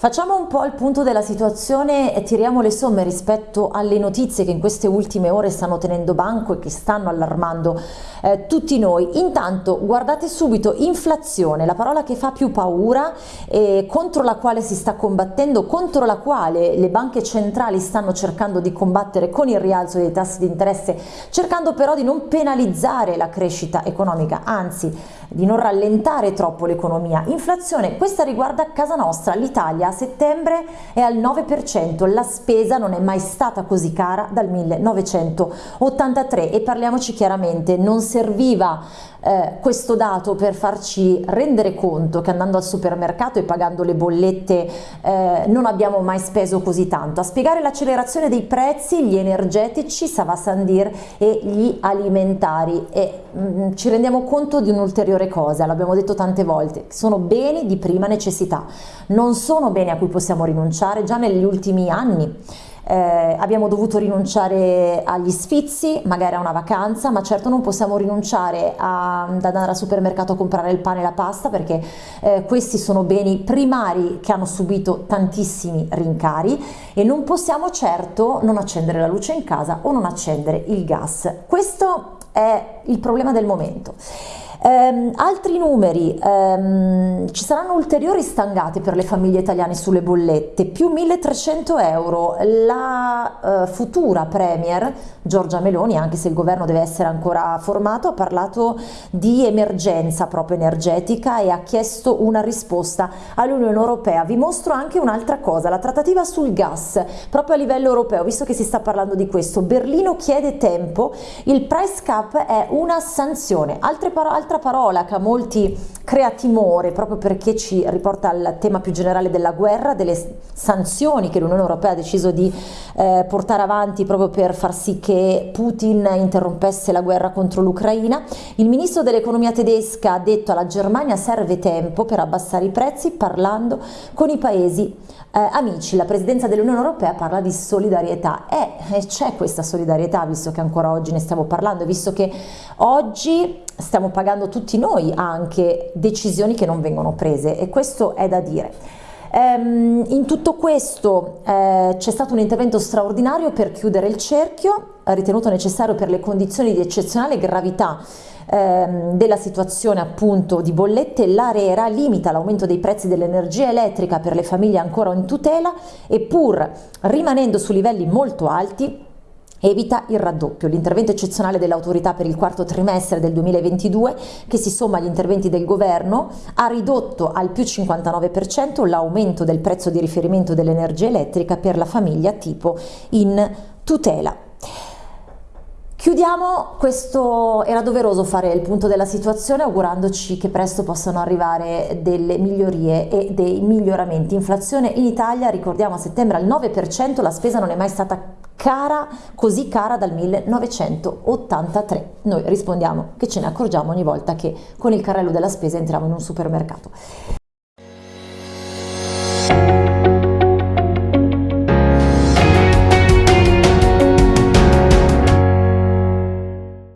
Facciamo un po' il punto della situazione e tiriamo le somme rispetto alle notizie che in queste ultime ore stanno tenendo banco e che stanno allarmando eh, tutti noi. Intanto guardate subito inflazione, la parola che fa più paura e contro la quale si sta combattendo, contro la quale le banche centrali stanno cercando di combattere con il rialzo dei tassi di interesse, cercando però di non penalizzare la crescita economica, anzi di non rallentare troppo l'economia. Inflazione, questa riguarda casa nostra, l'Italia a settembre è al 9%, la spesa non è mai stata così cara dal 1983 e parliamoci chiaramente, non serviva eh, questo dato per farci rendere conto che andando al supermercato e pagando le bollette eh, non abbiamo mai speso così tanto. A spiegare l'accelerazione dei prezzi, gli energetici, Sava Sandir e gli alimentari. E mh, mm, ci rendiamo conto di un'ulteriore cosa, l'abbiamo detto tante volte, sono beni di prima necessità, non sono beni a cui possiamo rinunciare già negli ultimi anni eh, abbiamo dovuto rinunciare agli sfizi, magari a una vacanza, ma certo non possiamo rinunciare a, ad andare al supermercato a comprare il pane e la pasta perché eh, questi sono beni primari che hanno subito tantissimi rincari e non possiamo certo non accendere la luce in casa o non accendere il gas. Questo è il problema del momento. Um, altri numeri, um, ci saranno ulteriori stangate per le famiglie italiane sulle bollette, più 1300 euro, la uh, futura Premier Giorgia Meloni, anche se il governo deve essere ancora formato, ha parlato di emergenza proprio energetica e ha chiesto una risposta all'Unione Europea. Vi mostro anche un'altra cosa, la trattativa sul gas, proprio a livello europeo, visto che si sta parlando di questo, Berlino chiede tempo, il price cap è una sanzione, Altre parole altra parola che a molti crea timore proprio perché ci riporta al tema più generale della guerra, delle sanzioni che l'Unione Europea ha deciso di eh, portare avanti proprio per far sì che Putin interrompesse la guerra contro l'Ucraina. Il ministro dell'economia tedesca ha detto alla Germania serve tempo per abbassare i prezzi parlando con i paesi eh, amici. La presidenza dell'Unione Europea parla di solidarietà e c'è questa solidarietà visto che ancora oggi ne stiamo parlando, visto che oggi stiamo pagando tutti noi anche decisioni che non vengono prese e questo è da dire. Um, in tutto questo eh, c'è stato un intervento straordinario per chiudere il cerchio, ritenuto necessario per le condizioni di eccezionale gravità ehm, della situazione appunto di bollette, l'ARERA limita l'aumento dei prezzi dell'energia elettrica per le famiglie ancora in tutela e pur rimanendo su livelli molto alti Evita il raddoppio, l'intervento eccezionale dell'autorità per il quarto trimestre del 2022 che si somma agli interventi del governo ha ridotto al più 59% l'aumento del prezzo di riferimento dell'energia elettrica per la famiglia tipo in tutela. Chiudiamo, questo era doveroso fare il punto della situazione augurandoci che presto possano arrivare delle migliorie e dei miglioramenti. Inflazione in Italia, ricordiamo a settembre al 9%, la spesa non è mai stata cara, così cara dal 1983. Noi rispondiamo che ce ne accorgiamo ogni volta che con il carrello della spesa entriamo in un supermercato.